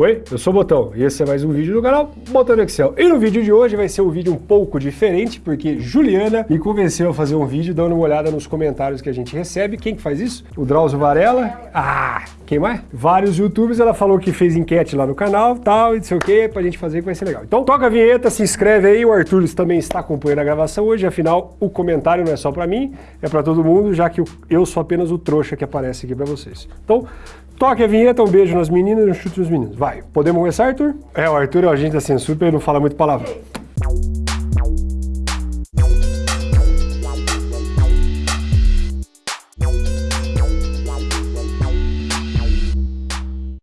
Oi, eu sou o Botão e esse é mais um vídeo do canal Botão do Excel. E no vídeo de hoje vai ser um vídeo um pouco diferente, porque Juliana me convenceu a fazer um vídeo dando uma olhada nos comentários que a gente recebe. Quem que faz isso? O Drauzio Varela. Ah, quem mais? Vários youtubers, ela falou que fez enquete lá no canal, tal, e não sei o que, pra gente fazer que vai ser legal. Então toca a vinheta, se inscreve aí, o Arthur também está acompanhando a gravação hoje, afinal o comentário não é só pra mim, é pra todo mundo, já que eu sou apenas o trouxa que aparece aqui pra vocês. Então, Toque a vinheta, um beijo nas meninas e um chute nos meninos. Vai. Podemos começar, Arthur? É, o Arthur é o agente da censura, ele não fala muito palavrão.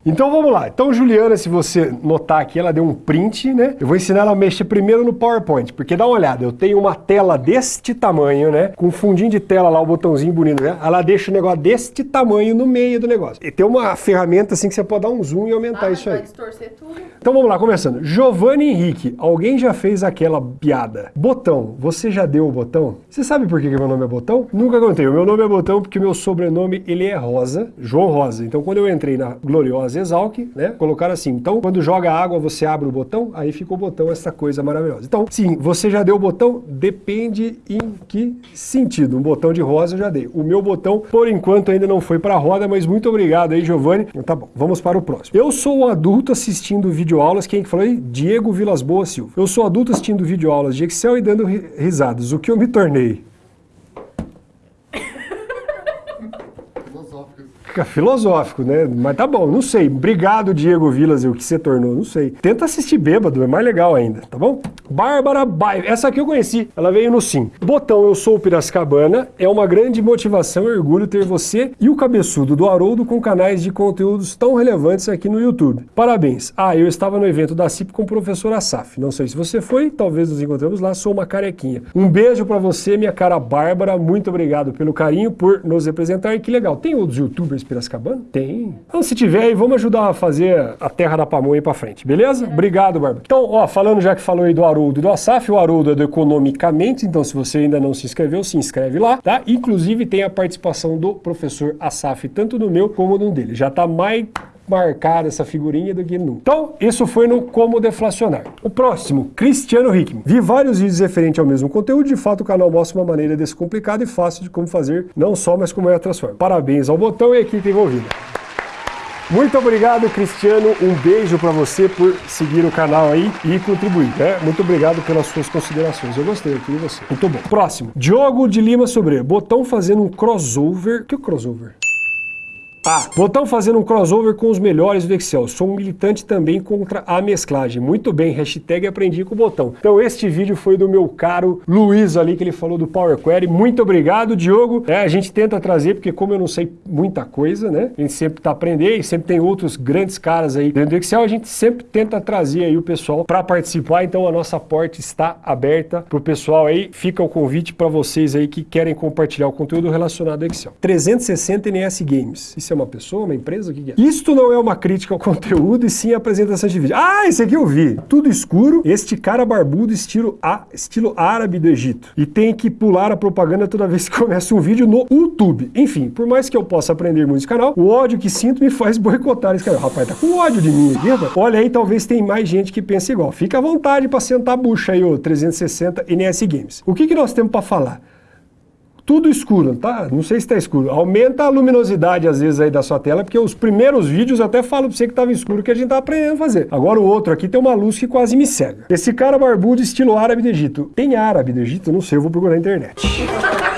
Então vamos lá. Então Juliana, se você notar aqui, ela deu um print, né? Eu vou ensinar ela a mexer primeiro no PowerPoint, porque dá uma olhada, eu tenho uma tela deste tamanho, né? Com um fundinho de tela lá, o botãozinho bonito, né? Ela deixa o negócio deste tamanho no meio do negócio. E tem uma ferramenta assim que você pode dar um zoom e aumentar ah, isso aí. distorcer tudo. Então vamos lá, começando. Giovanni Henrique, alguém já fez aquela piada? Botão, você já deu o botão? Você sabe por que, que meu nome é Botão? Nunca contei. O meu nome é Botão porque o meu sobrenome, ele é Rosa, João Rosa. Então quando eu entrei na Gloriosa Exalc, né? Colocaram assim, então quando joga água você abre o botão, aí fica o botão, essa coisa maravilhosa. Então, sim, você já deu o botão, depende em que sentido. Um botão de rosa eu já dei. O meu botão, por enquanto, ainda não foi para a roda, mas muito obrigado aí, Giovanni. Tá bom, vamos para o próximo. Eu sou um adulto assistindo videoaulas, quem que falou aí? Diego Vilas Boas Silva. Eu sou adulto assistindo videoaulas de Excel e dando risadas. O que eu me tornei? Fica filosófico, né? Mas tá bom, não sei. Obrigado, Diego Vilas, o que você tornou, não sei. Tenta assistir bêbado, é mais legal ainda, tá bom? Bárbara Baio, essa aqui eu conheci, ela veio no sim. Botão, eu sou o Piracicabana, é uma grande motivação e orgulho ter você e o cabeçudo do Haroldo com canais de conteúdos tão relevantes aqui no YouTube. Parabéns. Ah, eu estava no evento da CIP com o professor Asaf. Não sei se você foi, talvez nos encontremos lá, sou uma carequinha. Um beijo para você, minha cara Bárbara, muito obrigado pelo carinho, por nos representar e que legal. Tem outros youtubers Piracicabana? Tem. Então se tiver aí, vamos ajudar a fazer a terra da pamonha para frente, beleza? É. Obrigado, Bárbara. Então, ó, falando já que falou aí do Haroldo, Haroldo do Asaf, o Haroldo é do Economicamente, então se você ainda não se inscreveu, se inscreve lá, tá? Inclusive tem a participação do professor Asaf, tanto no meu como no dele. Já tá mais marcada essa figurinha do que nunca. Então, isso foi no Como Deflacionar. O próximo, Cristiano Hickman. Vi vários vídeos referentes ao mesmo conteúdo, de fato o canal mostra uma maneira descomplicada e fácil de como fazer, não só, mas como é a transforma. Parabéns ao botão e à equipe envolvida. Muito obrigado, Cristiano. Um beijo para você por seguir o canal aí e contribuir. Né? Muito obrigado pelas suas considerações. Eu gostei aqui de você. Muito bom. Próximo. Diogo de Lima Sobre. Botão fazendo um crossover. Que é crossover? Ah, botão fazendo um crossover com os melhores do Excel. Sou um militante também contra a mesclagem. Muito bem, hashtag aprendi com o botão. Então este vídeo foi do meu caro Luiz ali, que ele falou do Power Query. Muito obrigado, Diogo. É, a gente tenta trazer, porque como eu não sei muita coisa, né? A gente sempre está aprendendo e sempre tem outros grandes caras aí dentro do Excel. A gente sempre tenta trazer aí o pessoal para participar. Então a nossa porta está aberta para o pessoal aí. Fica o convite para vocês aí que querem compartilhar o conteúdo relacionado ao Excel. 360 NS Games. Isso é uma pessoa, uma empresa? O que, é? Isto não é uma crítica ao conteúdo e sim a apresentação de vídeo. Ah, esse aqui eu vi. Tudo escuro, este cara barbudo estilo, a, estilo árabe do Egito. E tem que pular a propaganda toda vez que começa um vídeo no YouTube. Enfim, por mais que eu possa aprender muito esse canal, o ódio que sinto me faz boicotar esse canal. Rapaz, tá com ódio de mim aqui. Olha aí, talvez tem mais gente que pense igual. Fica à vontade para sentar a bucha aí, ô 360 NS Games. O que, que nós temos para falar? Tudo escuro, tá? Não sei se está escuro. Aumenta a luminosidade às vezes aí da sua tela, porque os primeiros vídeos até falo para você que estava escuro que a gente está aprendendo a fazer. Agora o outro aqui tem uma luz que quase me cega. Esse cara barbudo estilo árabe do Egito. Tem árabe do Egito? Não sei, eu vou procurar na internet.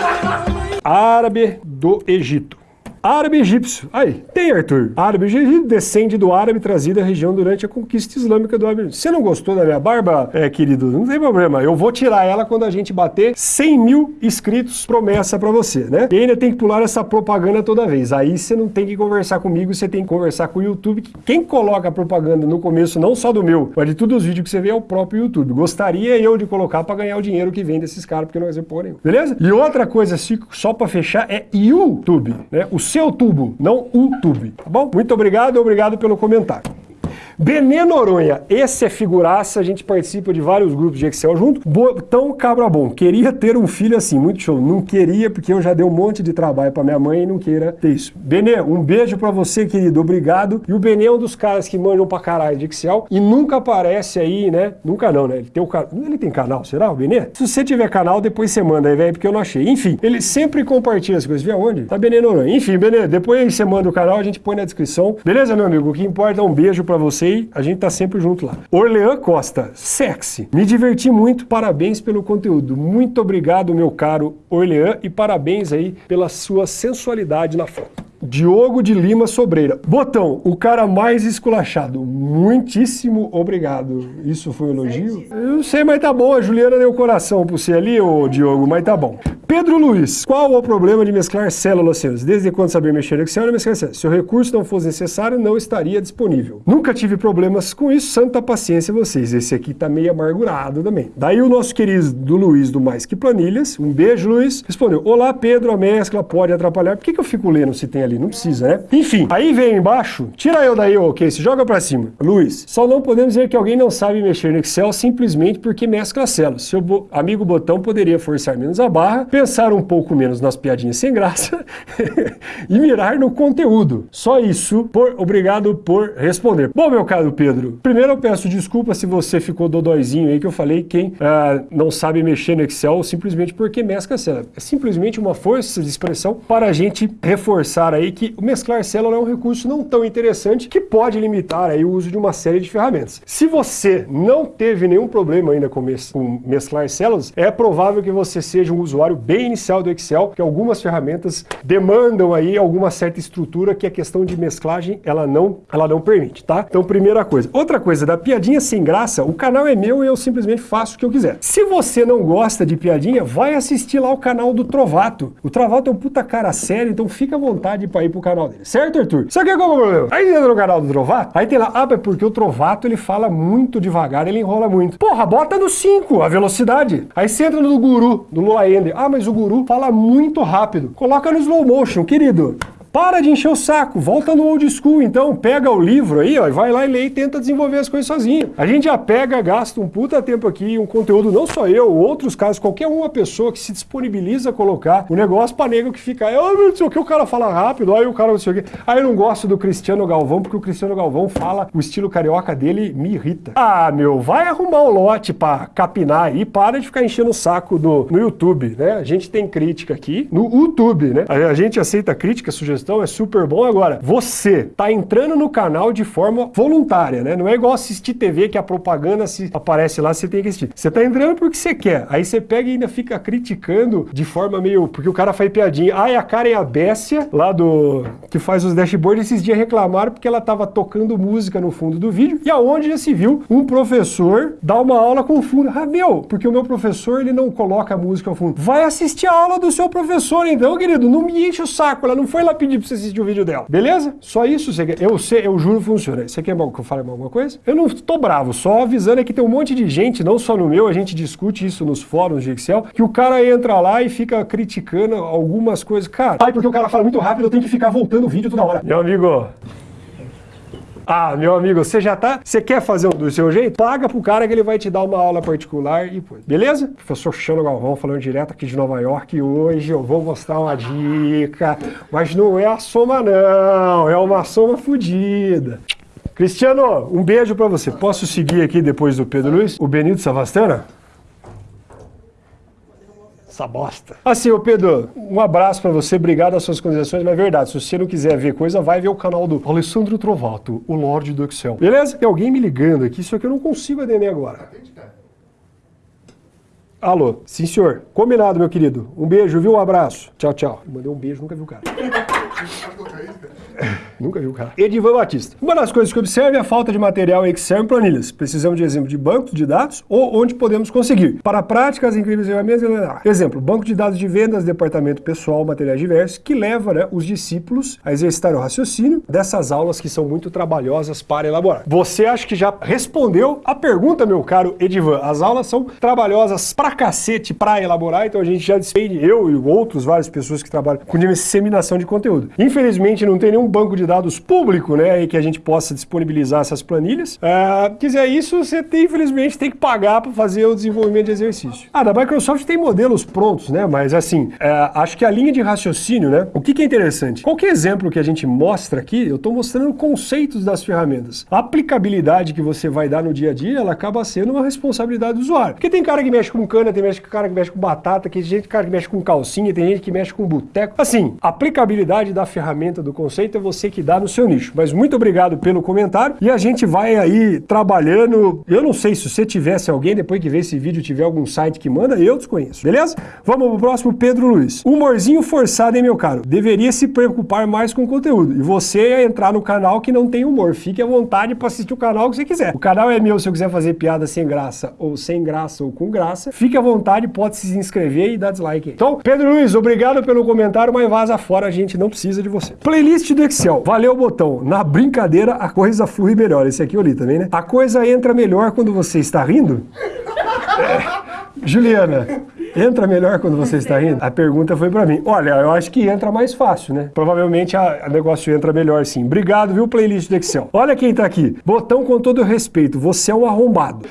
árabe do Egito. Árabe egípcio. Aí, tem Arthur. Árabe egípcio descende do árabe trazido à região durante a conquista islâmica do árabe. Você não gostou da minha barba, é, querido? Não tem problema. Eu vou tirar ela quando a gente bater 100 mil inscritos, promessa pra você, né? E ainda tem que pular essa propaganda toda vez. Aí você não tem que conversar comigo, você tem que conversar com o YouTube. Quem coloca propaganda no começo, não só do meu, mas de todos os vídeos que você vê, é o próprio YouTube. Gostaria eu de colocar pra ganhar o dinheiro que vem desses caras, porque não ser porra nenhuma. Beleza? E outra coisa, só pra fechar, é YouTube, né? O seu tubo, não o tube, tá bom? Muito obrigado, obrigado pelo comentário. Benê Noronha, esse é figuraça, a gente participa de vários grupos de Excel junto. Botão Cabra Bom, queria ter um filho assim, muito show. Não queria, porque eu já dei um monte de trabalho pra minha mãe e não queira ter isso. Benê, um beijo pra você, querido, obrigado. E o Benê é um dos caras que manjam pra caralho de Excel e nunca aparece aí, né? Nunca não, né? Ele tem, o can... ele tem canal, será, o Benê? Se você tiver canal, depois você manda aí, velho, porque eu não achei. Enfim, ele sempre compartilha as coisas. Vê aonde? Tá Benê Noronha. Enfim, Benê, depois você manda o canal, a gente põe na descrição. Beleza, meu amigo? O que importa é um beijo pra você e a gente tá sempre junto lá. Orlean Costa, sexy. Me diverti muito, parabéns pelo conteúdo. Muito obrigado, meu caro Orlean, e parabéns aí pela sua sensualidade na foto. Diogo de Lima Sobreira. Botão, o cara mais esculachado. Muitíssimo obrigado. Isso foi um elogio? Eu não sei, mas tá bom. A Juliana deu coração pra você ali, ô Diogo, mas tá bom. Pedro Luiz, qual o problema de mesclar células? Desde quando saber mexer no Excel, não mesclar células. Se o recurso não fosse necessário, não estaria disponível. Nunca tive problemas com isso, santa paciência vocês. Esse aqui tá meio amargurado também. Daí o nosso querido do Luiz do Mais Que Planilhas, um beijo Luiz, respondeu, olá Pedro, a mescla pode atrapalhar. Por que, que eu fico lendo se tem ali? Não precisa, né? Enfim, aí vem embaixo, tira eu daí, ok, se joga pra cima. Luiz, só não podemos dizer que alguém não sabe mexer no Excel simplesmente porque mescla células. Seu bo amigo botão poderia forçar menos a barra, pensar um pouco menos nas piadinhas sem graça e mirar no conteúdo. Só isso. Por, obrigado por responder. Bom, meu caro Pedro, primeiro eu peço desculpa se você ficou dodóizinho aí que eu falei quem uh, não sabe mexer no Excel simplesmente porque mescla célula. É simplesmente uma força de expressão para a gente reforçar aí que o mesclar célula é um recurso não tão interessante que pode limitar aí o uso de uma série de ferramentas. Se você não teve nenhum problema ainda com, mes com mesclar células, é provável que você seja um usuário bem inicial do Excel, que algumas ferramentas demandam aí alguma certa estrutura que a questão de mesclagem ela não, ela não permite, tá? Então, primeira coisa. Outra coisa, da piadinha sem graça, o canal é meu e eu simplesmente faço o que eu quiser. Se você não gosta de piadinha, vai assistir lá o canal do Trovato. O Trovato é um puta cara sério, então fica à vontade para ir pro canal dele. Certo, Arthur? Só que qual é o problema? Aí entra no canal do Trovato, aí tem lá, ah, é porque o Trovato ele fala muito devagar, ele enrola muito. Porra, bota no 5, a velocidade. Aí você entra no Guru, do Lula Ender. Ah, mas o Guru fala muito rápido. Coloca no slow motion, querido. Para de encher o saco, volta no old school então, pega o livro aí, ó, e vai lá e lê e tenta desenvolver as coisas sozinho. A gente já pega, gasta um puta tempo aqui, um conteúdo, não só eu, outros casos, qualquer uma pessoa que se disponibiliza a colocar o negócio pra nego que fica, ah, não sei o que, o cara fala rápido, aí o cara não sei o que. Aí eu não gosto do Cristiano Galvão, porque o Cristiano Galvão fala, o estilo carioca dele me irrita. Ah, meu, vai arrumar um lote pra capinar aí, para de ficar enchendo o saco do, no YouTube, né? A gente tem crítica aqui no YouTube, né? A, a gente aceita crítica, sugestão sugestão, é super bom. Agora, você tá entrando no canal de forma voluntária, né? Não é igual assistir TV que a propaganda se aparece lá, você tem que assistir. Você tá entrando porque você quer. Aí você pega e ainda fica criticando de forma meio... Porque o cara faz piadinha. Ah, e a Karen Abessia, lá do... que faz os dashboards, esses dias reclamaram porque ela tava tocando música no fundo do vídeo. E aonde já se viu um professor dar uma aula com fundo. Ah, meu, porque o meu professor, ele não coloca música ao fundo. Vai assistir a aula do seu professor, então, querido. Não me enche o saco. Ela não foi lá pedir pedir pra você assistir o vídeo dela. Beleza? Só isso você quer. Eu, sei, eu juro funciona. Você quer que eu fale alguma coisa? Eu não tô bravo, só avisando é que tem um monte de gente, não só no meu, a gente discute isso nos fóruns de Excel, que o cara entra lá e fica criticando algumas coisas. Cara, ai, porque o cara fala muito rápido, eu tenho que ficar voltando o vídeo toda hora. Meu amigo, ah, meu amigo, você já tá... Você quer fazer um do seu jeito? Paga pro cara que ele vai te dar uma aula particular e pô. Beleza? Professor Chano Galvão falando direto aqui de Nova York e hoje eu vou mostrar uma dica, mas não é a soma não, é uma soma fodida. Cristiano, um beijo para você. Posso seguir aqui depois do Pedro Luiz? O Benito Savastana? Essa bosta. Assim, ô Pedro, um abraço para você, obrigado às suas considerações, mas é verdade, se você não quiser ver coisa, vai ver o canal do Alessandro Trovato, o Lorde do Excel. Beleza? Tem alguém me ligando aqui, só que eu não consigo atender agora. Alô, sim senhor. Combinado, meu querido. Um beijo, viu? Um abraço. Tchau, tchau. Mandei um beijo, nunca viu o cara. Nunca viu o cara. Edivan Batista. Uma das coisas que observe é a falta de material em Excel e planilhas. Precisamos de exemplo de bancos de dados ou onde podemos conseguir. Para práticas, incríveis ferramentas... Exemplo, banco de dados de vendas, departamento pessoal, materiais diversos, que leva né, os discípulos a exercitar o raciocínio dessas aulas que são muito trabalhosas para elaborar. Você acha que já respondeu a pergunta, meu caro Edivan? As aulas são trabalhosas pra cacete para elaborar, então a gente já despende, eu e outros, várias pessoas que trabalham com disseminação de conteúdo. Infelizmente, não tem nenhum banco de dados público, né, e que a gente possa disponibilizar essas planilhas. Uh, quiser isso, você tem, infelizmente tem que pagar para fazer o desenvolvimento de exercício. Ah, da Microsoft tem modelos prontos, né, mas assim, uh, acho que a linha de raciocínio, né, o que, que é interessante? Qualquer exemplo que a gente mostra aqui, eu estou mostrando conceitos das ferramentas. A aplicabilidade que você vai dar no dia a dia, ela acaba sendo uma responsabilidade do usuário. Porque tem cara que mexe com cana, tem cara que mexe com batata, tem gente cara que mexe com calcinha, tem gente que mexe com boteco. Assim, a aplicabilidade da ferramenta, do conceito, é você que dá no seu nicho. Mas muito obrigado pelo comentário e a gente vai aí trabalhando. Eu não sei se você tivesse alguém, depois que ver esse vídeo, tiver algum site que manda, eu desconheço, beleza? Vamos pro próximo, Pedro Luiz. Humorzinho forçado, hein, meu caro? Deveria se preocupar mais com o conteúdo. E você é entrar no canal que não tem humor. Fique à vontade para assistir o canal que você quiser. O canal é meu se eu quiser fazer piada sem graça, ou sem graça, ou com graça. Fique à vontade, pode se inscrever e dar dislike. Então, Pedro Luiz, obrigado pelo comentário, mas vaza fora, a gente não precisa de você. Playlist do Excel. Valeu, botão. Na brincadeira, a coisa flui melhor. Esse aqui eu li também, né? A coisa entra melhor quando você está rindo? É. Juliana, entra melhor quando você está rindo? A pergunta foi para mim. Olha, eu acho que entra mais fácil, né? Provavelmente o negócio entra melhor sim. Obrigado, viu, playlist do Excel. Olha quem tá aqui. Botão com todo respeito, você é um arrombado.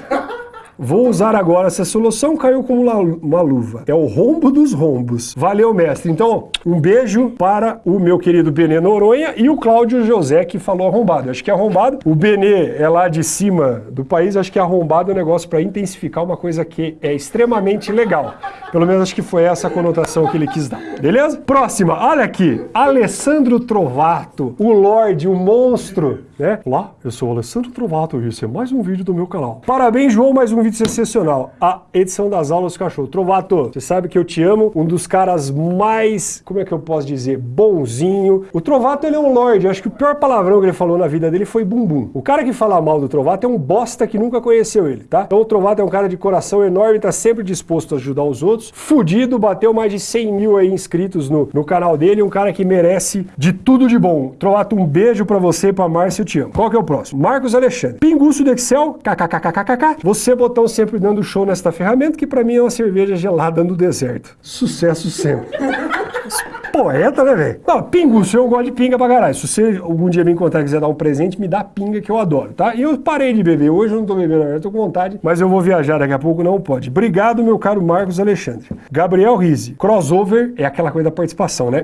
Vou usar agora essa solução, caiu como uma luva. É o rombo dos rombos. Valeu, mestre. Então, um beijo para o meu querido Benê Noronha e o Cláudio José, que falou arrombado. Acho que é arrombado. O Benê é lá de cima do país, acho que arrombado é um negócio para intensificar uma coisa que é extremamente legal. Pelo menos acho que foi essa a conotação que ele quis dar. Beleza? Próxima, olha aqui. Alessandro Trovato, o Lorde, o monstro, né? Olá, eu sou o Alessandro Trovato e esse é mais um vídeo do meu canal. Parabéns, João, mais um vídeo sensacional. A edição das aulas cachorro. Trovato, você sabe que eu te amo, um dos caras mais, como é que eu posso dizer, bonzinho. O Trovato, ele é um lord, eu acho que o pior palavrão que ele falou na vida dele foi bumbum. O cara que fala mal do Trovato é um bosta que nunca conheceu ele, tá? Então o Trovato é um cara de coração enorme, tá sempre disposto a ajudar os outros. Fudido, bateu mais de 100 mil aí inscritos no, no canal dele, um cara que merece de tudo de bom. Trovato, um beijo pra você pra Márcia, Qual que é o próximo? Marcos Alexandre. Pinguço do Excel, kkkkkkk. Você botou estão sempre dando show nesta ferramenta, que para mim é uma cerveja gelada no deserto. Sucesso sempre. Poeta, né, velho? Não, pinguço, eu gosto de pinga pra caralho. Se você algum dia me encontrar e quiser dar um presente, me dá pinga que eu adoro, tá? E eu parei de beber. Hoje eu não tô bebendo, eu tô com vontade, mas eu vou viajar daqui a pouco, não pode. Obrigado, meu caro Marcos Alexandre. Gabriel Rizzi. Crossover é aquela coisa da participação, né?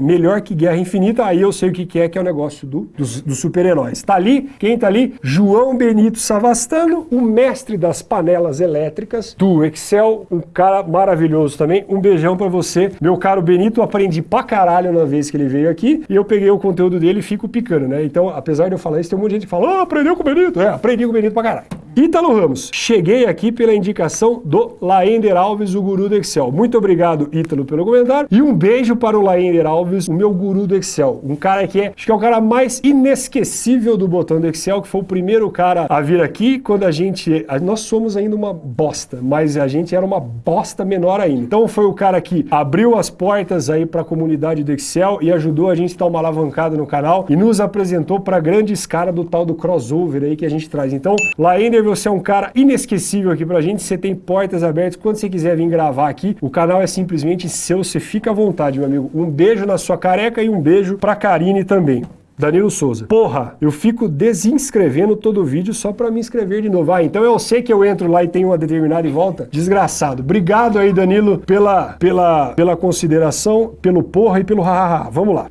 Melhor que Guerra Infinita, aí eu sei o que é, que é o negócio do, dos, super-heróis. Tá ali, quem tá ali? João Benito Savastano, o mestre das panelas elétricas do Excel, um cara maravilhoso também. Um beijão para você. Meu caro Benito, aprendi pra caralho na vez que ele veio aqui, e eu peguei o conteúdo dele e fico picando, né? Então, apesar de eu falar isso, tem um monte de gente que fala, ah, aprendeu com o Benito. É, aprendi com o Benito pra caralho. Ítalo Ramos, cheguei aqui pela indicação do Laender Alves, o guru do Excel. Muito obrigado, Ítalo, pelo comentário. E um beijo para o Laender Alves, o meu guru do Excel. Um cara que é, acho que é o cara mais inesquecível do botão do Excel, que foi o primeiro cara a vir aqui quando a gente... Nós somos ainda uma bosta, mas a gente era uma bosta menor ainda. Então foi o cara que abriu as portas aí para a comunidade do Excel e ajudou a gente a dar uma alavancada no canal e nos apresentou para grandes caras do tal do crossover aí que a gente traz. Então, Laender você é um cara inesquecível aqui pra gente, você tem portas abertas, quando você quiser vir gravar aqui, o canal é simplesmente seu, você fica à vontade, meu amigo. Um beijo na sua careca e um beijo pra Karine também. Danilo Souza. Porra, eu fico desinscrevendo todo vídeo só pra me inscrever de novo. Ah, então eu sei que eu entro lá e tenho uma determinada e volta? Desgraçado. Obrigado aí, Danilo, pela, pela, pela consideração, pelo porra e pelo hahaha. Vamos lá.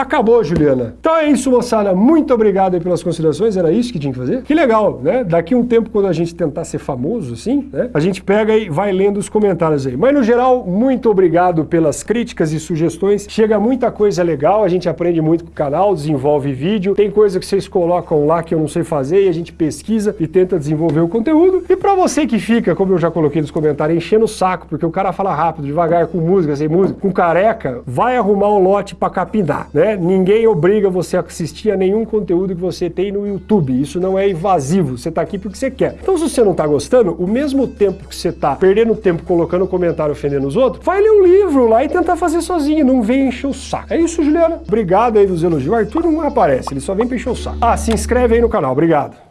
Acabou, Juliana. Então é isso, moçada. Muito obrigado pelas considerações. Era isso que tinha que fazer? Que legal, né? Daqui um tempo, quando a gente tentar ser famoso, assim, né? A gente pega e vai lendo os comentários aí. Mas, no geral, muito obrigado pelas críticas e sugestões. Chega muita coisa legal, a gente aprende muito com o canal, desenvolve vídeo. Tem coisa que vocês colocam lá que eu não sei fazer e a gente pesquisa e tenta desenvolver o conteúdo. E pra você que fica, como eu já coloquei nos comentários, enchendo o saco, porque o cara fala rápido, devagar, com música, sem música, com careca, vai arrumar um lote pra capinar, né? Ninguém obriga você a assistir a nenhum conteúdo que você tem no YouTube. Isso não é invasivo. Você está aqui porque você quer. Então, se você não está gostando, o mesmo tempo que você está perdendo tempo colocando comentário ofendendo os outros, vai ler um livro lá e tentar fazer sozinho. Não vem encher o saco. É isso, Juliana. Obrigado aí dos elogios. O Arthur não aparece, ele só vem pra encher o saco. Ah, se inscreve aí no canal. Obrigado.